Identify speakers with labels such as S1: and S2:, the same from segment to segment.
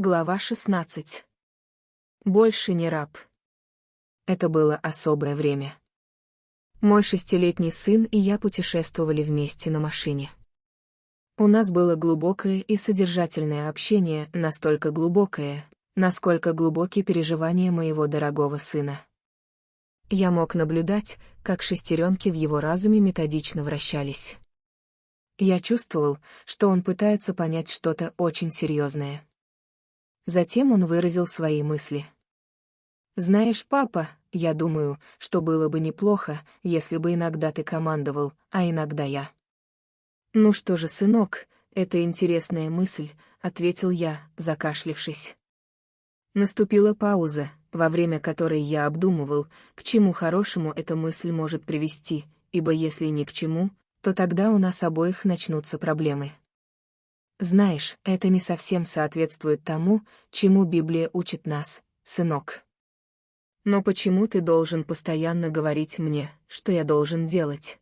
S1: Глава 16. Больше не раб. Это было особое время. Мой шестилетний сын и я путешествовали вместе на машине. У нас было глубокое и содержательное общение, настолько глубокое, насколько глубокие переживания моего дорогого сына. Я мог наблюдать, как шестеренки в его разуме методично вращались. Я чувствовал, что он пытается понять что-то очень серьезное. Затем он выразил свои мысли. «Знаешь, папа, я думаю, что было бы неплохо, если бы иногда ты командовал, а иногда я». «Ну что же, сынок, это интересная мысль», — ответил я, закашлившись. Наступила пауза, во время которой я обдумывал, к чему хорошему эта мысль может привести, ибо если ни к чему, то тогда у нас обоих начнутся проблемы. Знаешь, это не совсем соответствует тому, чему Библия учит нас, сынок. Но почему ты должен постоянно говорить мне, что я должен делать?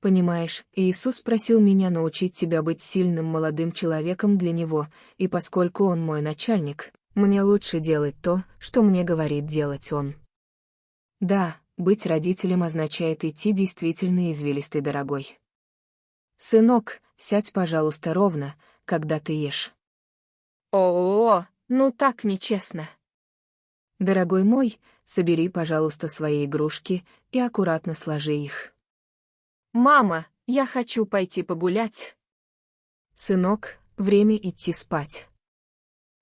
S1: Понимаешь, Иисус просил меня научить тебя быть сильным молодым человеком для Него, и поскольку Он мой начальник, мне лучше делать то, что мне говорит делать Он. Да, быть родителем означает идти действительно извилистой дорогой. Сынок, Сядь, пожалуйста, ровно, когда ты ешь. О, -о, -о ну так нечестно. Дорогой мой, собери, пожалуйста, свои игрушки и аккуратно сложи их. Мама, я хочу пойти погулять. Сынок, время идти спать.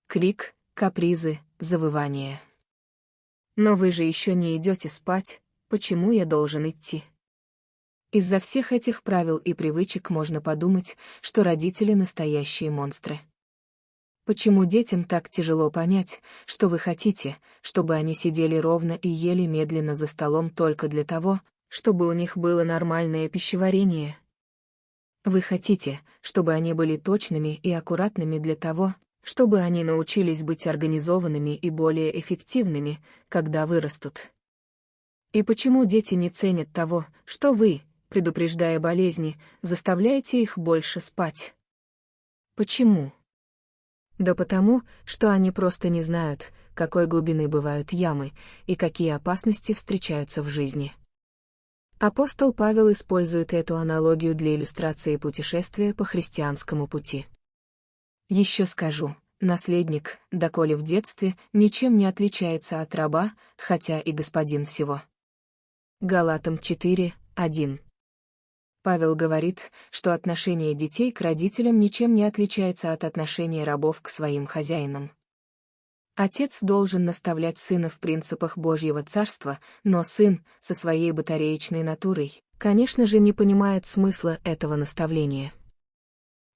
S1: Крик, капризы, завывание. Но вы же еще не идете спать, почему я должен идти? Из-за всех этих правил и привычек можно подумать, что родители — настоящие монстры. Почему детям так тяжело понять, что вы хотите, чтобы они сидели ровно и ели медленно за столом только для того, чтобы у них было нормальное пищеварение? Вы хотите, чтобы они были точными и аккуратными для того, чтобы они научились быть организованными и более эффективными, когда вырастут. И почему дети не ценят того, что вы, предупреждая болезни, заставляете их больше спать. Почему? Да потому, что они просто не знают, какой глубины бывают ямы и какие опасности встречаются в жизни. Апостол Павел использует эту аналогию для иллюстрации путешествия по христианскому пути. Еще скажу, наследник, доколе в детстве, ничем не отличается от раба, хотя и господин всего. Галатам 4, 1 Павел говорит, что отношение детей к родителям ничем не отличается от отношения рабов к своим хозяинам. Отец должен наставлять сына в принципах Божьего Царства, но сын, со своей батареечной натурой, конечно же, не понимает смысла этого наставления.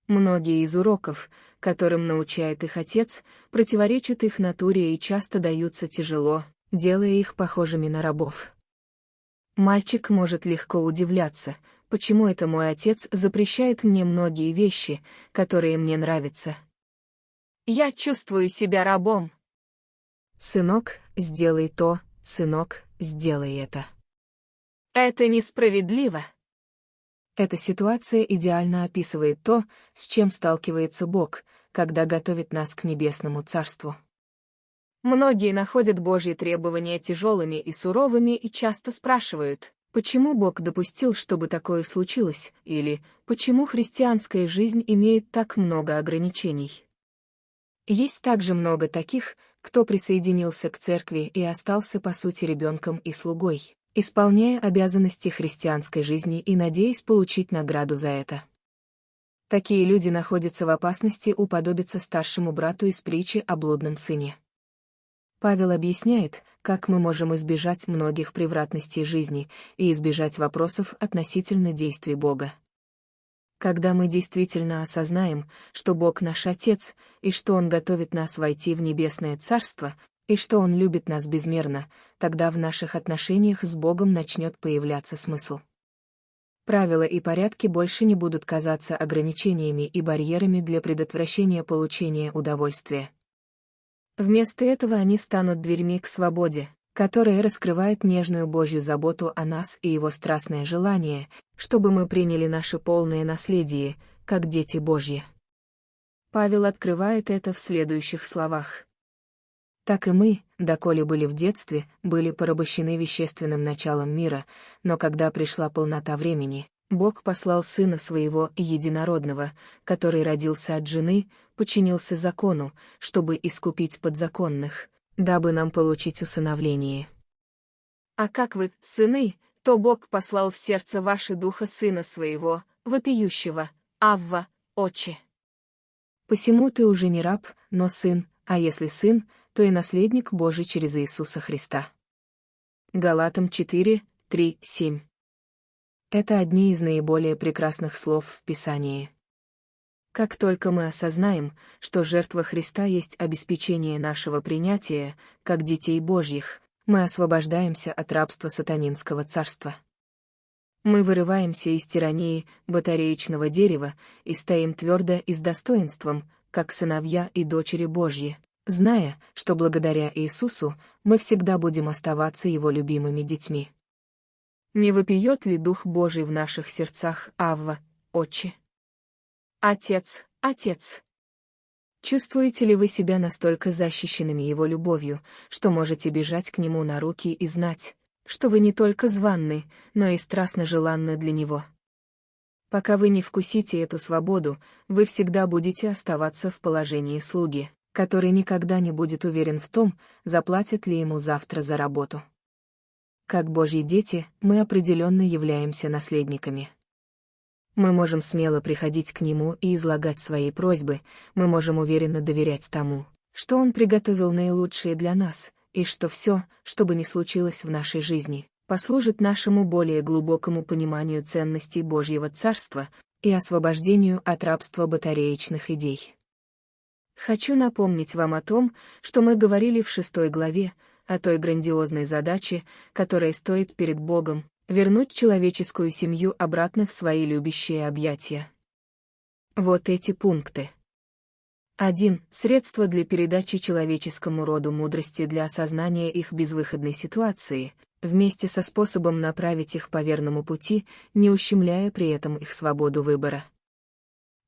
S1: Многие из уроков, которым научает их отец, противоречат их натуре и часто даются тяжело, делая их похожими на рабов. Мальчик может легко удивляться, почему это мой отец запрещает мне многие вещи, которые мне нравятся. Я чувствую себя рабом. Сынок, сделай то, сынок, сделай это. Это несправедливо. Эта ситуация идеально описывает то, с чем сталкивается Бог, когда готовит нас к небесному царству. Многие находят Божьи требования тяжелыми и суровыми и часто спрашивают, Почему Бог допустил, чтобы такое случилось, или почему христианская жизнь имеет так много ограничений? Есть также много таких, кто присоединился к церкви и остался по сути ребенком и слугой, исполняя обязанности христианской жизни и надеясь получить награду за это. Такие люди находятся в опасности уподобиться старшему брату из притчи о блудном сыне. Павел объясняет, как мы можем избежать многих превратностей жизни и избежать вопросов относительно действий Бога. Когда мы действительно осознаем, что Бог наш Отец, и что Он готовит нас войти в Небесное Царство, и что Он любит нас безмерно, тогда в наших отношениях с Богом начнет появляться смысл. Правила и порядки больше не будут казаться ограничениями и барьерами для предотвращения получения удовольствия. Вместо этого они станут дверьми к свободе, которая раскрывает нежную Божью заботу о нас и его страстное желание, чтобы мы приняли наше полное наследие, как дети Божьи. Павел открывает это в следующих словах. Так и мы, доколе были в детстве, были порабощены вещественным началом мира, но когда пришла полнота времени, Бог послал Сына Своего Единородного, который родился от жены, подчинился закону, чтобы искупить подзаконных, дабы нам получить усыновление. А как вы, сыны, то Бог послал в сердце ваше духа Сына Своего, вопиющего, Авва, Отче. Посему ты уже не раб, но сын, а если сын, то и наследник Божий через Иисуса Христа. Галатам 4, 3, 7. Это одни из наиболее прекрасных слов в Писании. Как только мы осознаем, что жертва Христа есть обеспечение нашего принятия, как детей Божьих, мы освобождаемся от рабства сатанинского царства. Мы вырываемся из тирании батареечного дерева и стоим твердо и с достоинством, как сыновья и дочери Божьи, зная, что благодаря Иисусу мы всегда будем оставаться Его любимыми детьми. Не вопиет ли Дух Божий в наших сердцах, Авва, Отче? Отец, Отец! Чувствуете ли вы себя настолько защищенными Его любовью, что можете бежать к Нему на руки и знать, что вы не только званны, но и страстно желанны для Него? Пока вы не вкусите эту свободу, вы всегда будете оставаться в положении слуги который никогда не будет уверен в том, заплатят ли ему завтра за работу. Как Божьи дети, мы определенно являемся наследниками. Мы можем смело приходить к Нему и излагать свои просьбы, мы можем уверенно доверять тому, что Он приготовил наилучшее для нас, и что все, что бы ни случилось в нашей жизни, послужит нашему более глубокому пониманию ценностей Божьего Царства и освобождению от рабства батареечных идей. Хочу напомнить вам о том, что мы говорили в шестой главе, о той грандиозной задаче, которая стоит перед Богом, вернуть человеческую семью обратно в свои любящие объятия. Вот эти пункты. 1. Средства для передачи человеческому роду мудрости для осознания их безвыходной ситуации, вместе со способом направить их по верному пути, не ущемляя при этом их свободу выбора.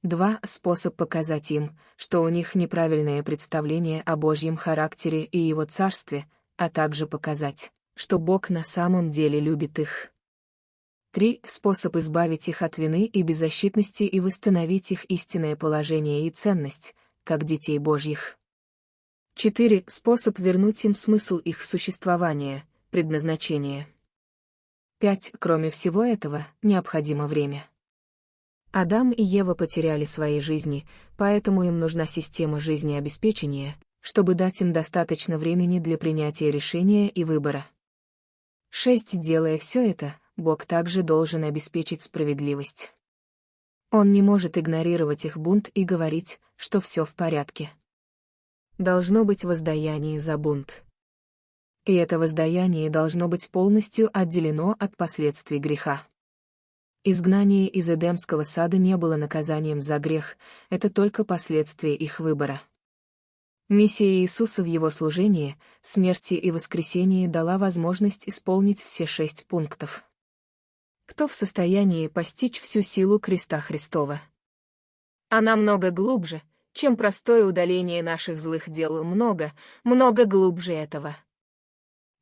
S1: Два — способ показать им, что у них неправильное представление о Божьем характере и Его царстве, а также показать, что Бог на самом деле любит их. Три — способ избавить их от вины и беззащитности и восстановить их истинное положение и ценность, как детей Божьих. Четыре — способ вернуть им смысл их существования, предназначение. Пять — кроме всего этого, необходимо время. Адам и Ева потеряли свои жизни, поэтому им нужна система жизнеобеспечения, чтобы дать им достаточно времени для принятия решения и выбора. 6. Делая все это, Бог также должен обеспечить справедливость. Он не может игнорировать их бунт и говорить, что все в порядке. Должно быть воздаяние за бунт. И это воздаяние должно быть полностью отделено от последствий греха. Изгнание из Эдемского сада не было наказанием за грех, это только последствие их выбора. Миссия Иисуса в его служении, смерти и воскресении дала возможность исполнить все шесть пунктов. Кто в состоянии постичь всю силу креста Христова? Она много глубже, чем простое удаление наших злых дел много, много глубже этого.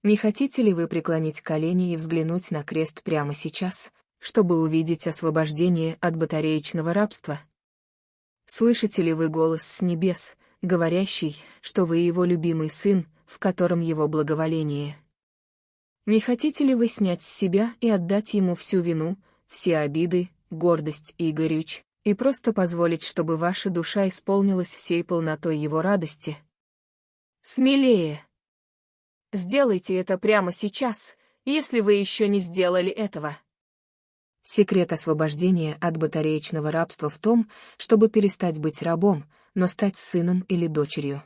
S1: Не хотите ли вы преклонить колени и взглянуть на крест прямо сейчас, чтобы увидеть освобождение от батареечного рабства? Слышите ли вы голос с небес, говорящий, что вы его любимый сын, в котором его благоволение? Не хотите ли вы снять с себя и отдать ему всю вину, все обиды, гордость и горюч, и просто позволить, чтобы ваша душа исполнилась всей полнотой его радости? Смелее! Сделайте это прямо сейчас, если вы еще не сделали этого. Секрет освобождения от батареечного рабства в том, чтобы перестать быть рабом, но стать сыном или дочерью.